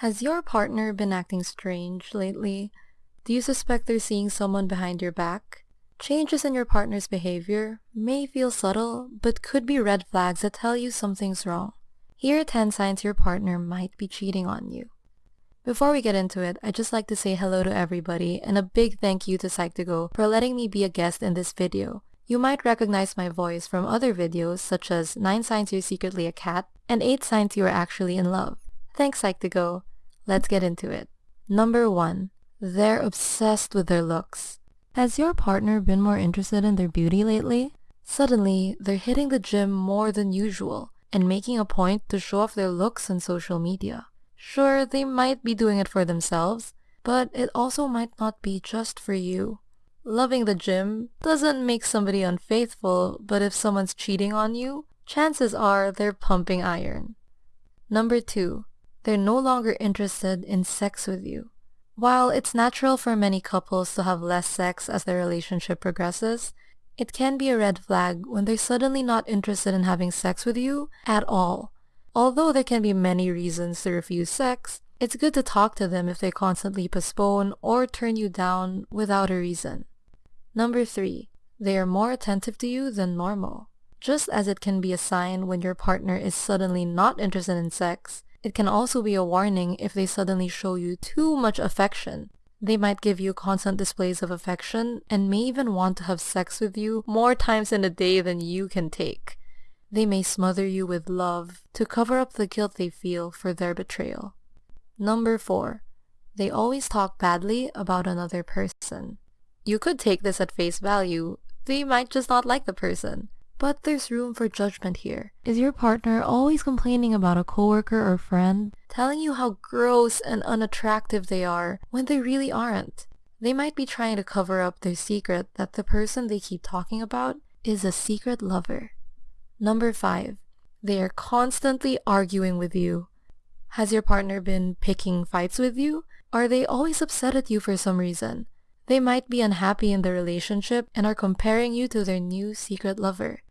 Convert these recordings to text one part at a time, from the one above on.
Has your partner been acting strange lately? Do you suspect they're seeing someone behind your back? Changes in your partner's behavior may feel subtle, but could be red flags that tell you something's wrong. Here are 10 signs your partner might be cheating on you. Before we get into it, I'd just like to say hello to everybody and a big thank you to Psych2Go for letting me be a guest in this video. You might recognize my voice from other videos such as 9 signs you're secretly a cat and 8 signs you are actually in love. Thanks Psych2Go. Let's get into it. Number 1. They're obsessed with their looks. Has your partner been more interested in their beauty lately? Suddenly, they're hitting the gym more than usual and making a point to show off their looks on social media. Sure, they might be doing it for themselves, but it also might not be just for you. Loving the gym doesn't make somebody unfaithful, but if someone's cheating on you, chances are they're pumping iron. Number 2. They're no longer interested in sex with you. While it's natural for many couples to have less sex as their relationship progresses, it can be a red flag when they're suddenly not interested in having sex with you at all. Although there can be many reasons to refuse sex, it's good to talk to them if they constantly postpone or turn you down without a reason. Number 3. They are more attentive to you than normal. Just as it can be a sign when your partner is suddenly not interested in sex, it can also be a warning if they suddenly show you too much affection. They might give you constant displays of affection and may even want to have sex with you more times in a day than you can take. They may smother you with love to cover up the guilt they feel for their betrayal. Number 4. They always talk badly about another person. You could take this at face value. They might just not like the person. But there's room for judgment here. Is your partner always complaining about a coworker or friend, telling you how gross and unattractive they are when they really aren't? They might be trying to cover up their secret that the person they keep talking about is a secret lover. Number 5. They are constantly arguing with you. Has your partner been picking fights with you? Are they always upset at you for some reason? They might be unhappy in the relationship and are comparing you to their new secret lover.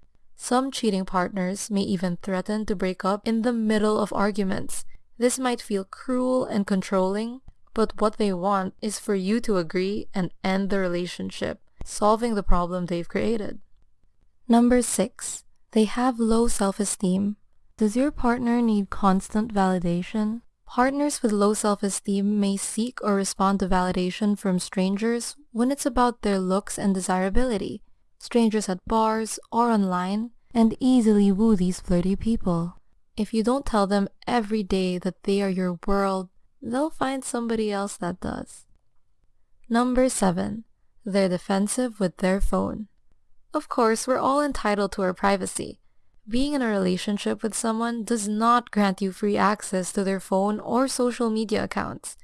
Some cheating partners may even threaten to break up in the middle of arguments. This might feel cruel and controlling, but what they want is for you to agree and end the relationship, solving the problem they've created. Number 6. They have low self-esteem. Does your partner need constant validation? Partners with low self-esteem may seek or respond to validation from strangers when it's about their looks and desirability, strangers at bars or online, and easily woo these flirty people. If you don't tell them every day that they are your world, they'll find somebody else that does. Number 7. They're defensive with their phone. Of course, we're all entitled to our privacy. Being in a relationship with someone does not grant you free access to their phone or social media accounts.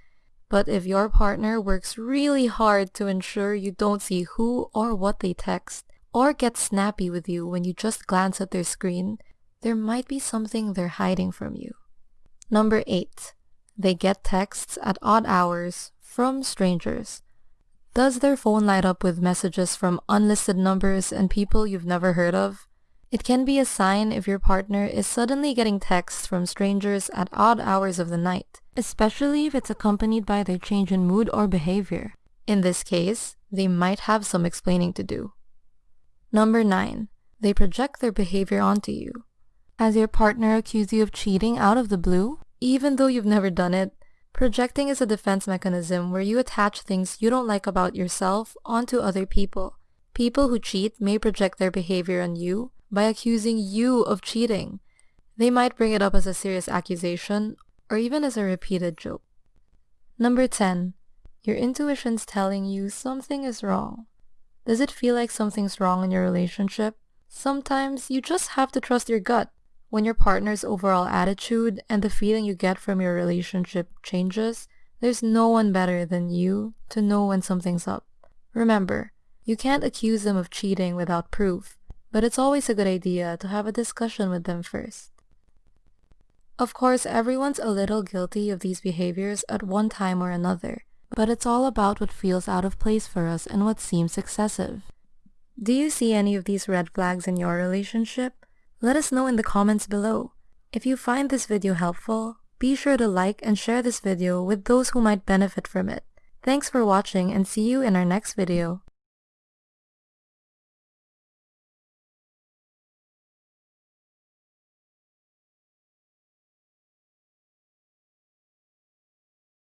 But if your partner works really hard to ensure you don't see who or what they text, or get snappy with you when you just glance at their screen, there might be something they're hiding from you. Number 8. They get texts at odd hours from strangers. Does their phone light up with messages from unlisted numbers and people you've never heard of? It can be a sign if your partner is suddenly getting texts from strangers at odd hours of the night, especially if it's accompanied by their change in mood or behavior. In this case, they might have some explaining to do. Number 9. They project their behavior onto you. Has your partner accused you of cheating out of the blue? Even though you've never done it, Projecting is a defense mechanism where you attach things you don't like about yourself onto other people. People who cheat may project their behavior on you by accusing you of cheating. They might bring it up as a serious accusation or even as a repeated joke. Number 10. Your intuition's telling you something is wrong. Does it feel like something's wrong in your relationship? Sometimes you just have to trust your gut. When your partner's overall attitude and the feeling you get from your relationship changes, there's no one better than you to know when something's up. Remember, you can't accuse them of cheating without proof, but it's always a good idea to have a discussion with them first. Of course, everyone's a little guilty of these behaviors at one time or another, but it's all about what feels out of place for us and what seems excessive. Do you see any of these red flags in your relationship? Let us know in the comments below. If you find this video helpful, Be sure to like and share this video with those who might benefit from it. Thanks for watching and see you in our next video.